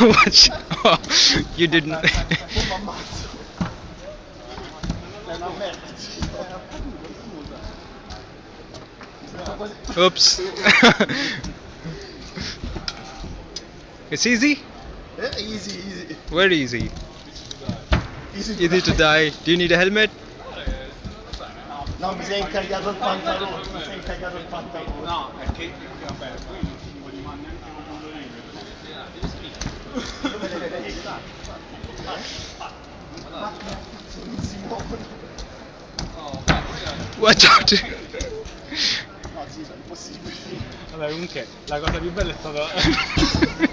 Watch. Oh, you didn't. Mi ammazzo. È una merda. sì. Sto quasi- Oops. it's easy? Eh, Easy, easy. Very easy. Easy Easy to die. Do you need a helmet? No, mi sei incaricato il pantalone. Mi sei incaricato il pantalone. No, è che Watch out. No, sì, sono impossibili. Vabbè, comunque la cosa più bella è stata